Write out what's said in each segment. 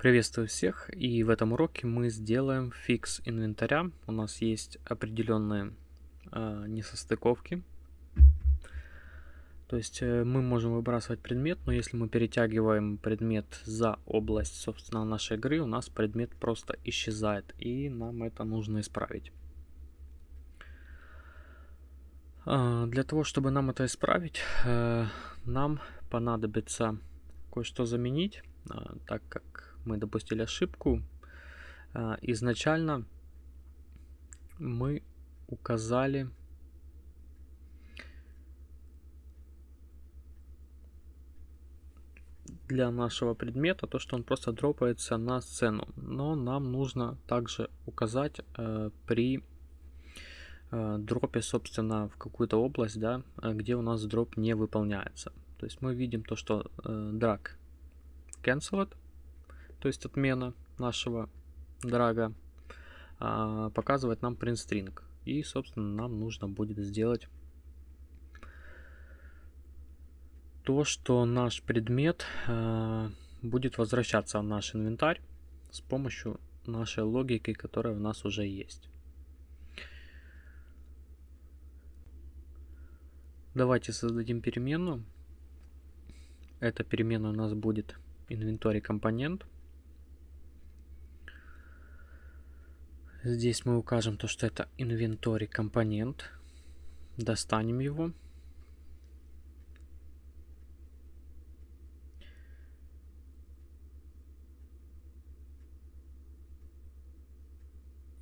Приветствую всех и в этом уроке мы сделаем фикс инвентаря. У нас есть определенные э, несостыковки. То есть э, мы можем выбрасывать предмет, но если мы перетягиваем предмет за область, собственно, нашей игры, у нас предмет просто исчезает. И нам это нужно исправить. Э, для того, чтобы нам это исправить, э, нам понадобится кое-что заменить, э, так как мы допустили ошибку. А, изначально мы указали для нашего предмета то, что он просто дропается на сцену. Но нам нужно также указать э, при э, дропе, собственно, в какую-то область, да, где у нас дроп не выполняется. То есть мы видим то, что э, drag то есть отмена нашего драга, а, показывает нам print string. И, собственно, нам нужно будет сделать то, что наш предмет а, будет возвращаться в наш инвентарь с помощью нашей логики, которая у нас уже есть. Давайте создадим переменную. Эта переменная у нас будет инвентарь компонент. Здесь мы укажем то, что это инвентарь компонент. Достанем его.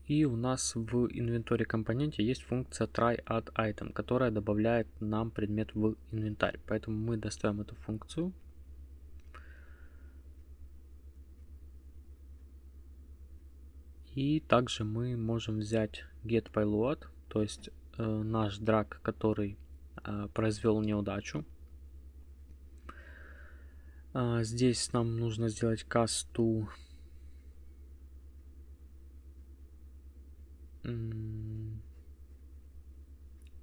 И у нас в инвентаре компоненте есть функция try add item, которая добавляет нам предмет в инвентарь. Поэтому мы доставим эту функцию. И также мы можем взять getPayload, то есть э, наш драг, который э, произвел неудачу. Э, здесь нам нужно сделать to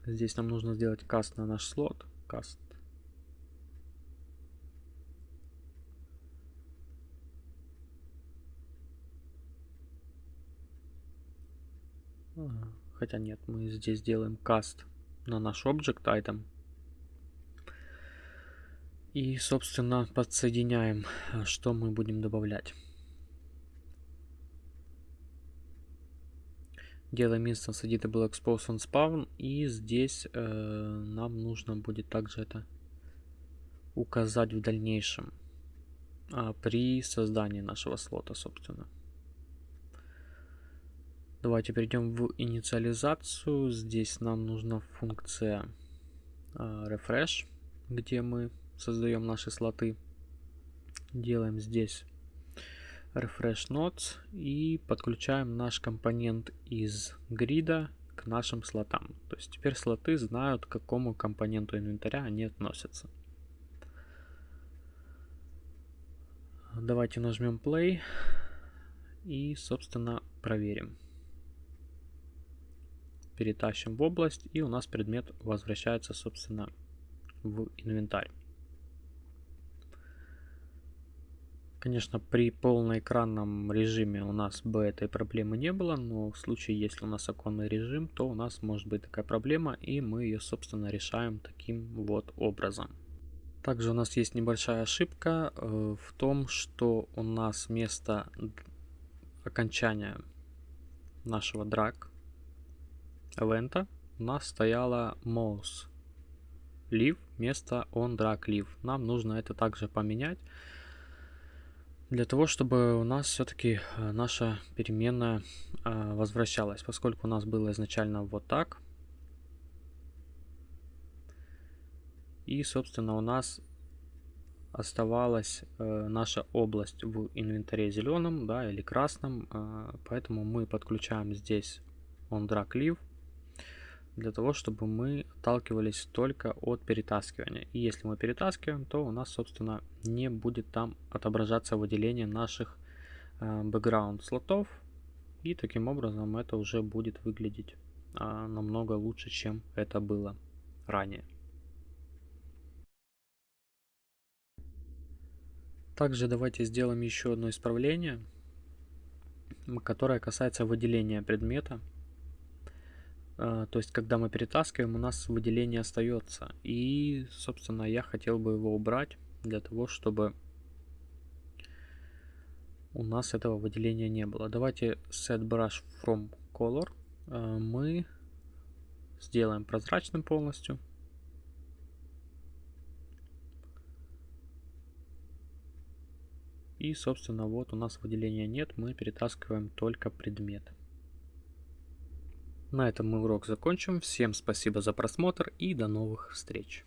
Здесь нам нужно сделать каст на наш слот. Каст Хотя нет, мы здесь делаем каст на наш object item. И, собственно, подсоединяем, что мы будем добавлять. Делаем instance editable expose on spawn. И здесь э, нам нужно будет также это указать в дальнейшем. А, при создании нашего слота, собственно. Давайте перейдем в инициализацию. Здесь нам нужна функция э, refresh, где мы создаем наши слоты. Делаем здесь refresh nodes и подключаем наш компонент из грида к нашим слотам. То есть теперь слоты знают, к какому компоненту инвентаря они относятся. Давайте нажмем play и, собственно, проверим перетащим в область, и у нас предмет возвращается, собственно, в инвентарь. Конечно, при полноэкранном режиме у нас бы этой проблемы не было, но в случае, если у нас оконный режим, то у нас может быть такая проблема, и мы ее, собственно, решаем таким вот образом. Также у нас есть небольшая ошибка э, в том, что у нас вместо окончания нашего драг event у нас стояла mouse leave вместо on drag leave. Нам нужно это также поменять для того, чтобы у нас все-таки э, наша переменная э, возвращалась, поскольку у нас было изначально вот так. И, собственно, у нас оставалась э, наша область в инвентаре зеленым, да, или красным, э, поэтому мы подключаем здесь on drag leave для того, чтобы мы отталкивались только от перетаскивания. И если мы перетаскиваем, то у нас, собственно, не будет там отображаться выделение наших э, бэкграунд слотов. И таким образом это уже будет выглядеть э, намного лучше, чем это было ранее. Также давайте сделаем еще одно исправление, которое касается выделения предмета. А, то есть, когда мы перетаскиваем, у нас выделение остается. И, собственно, я хотел бы его убрать для того, чтобы у нас этого выделения не было. Давайте set brush from color а, мы сделаем прозрачным полностью. И, собственно, вот у нас выделения нет, мы перетаскиваем только предмет. На этом мы урок закончим. Всем спасибо за просмотр и до новых встреч.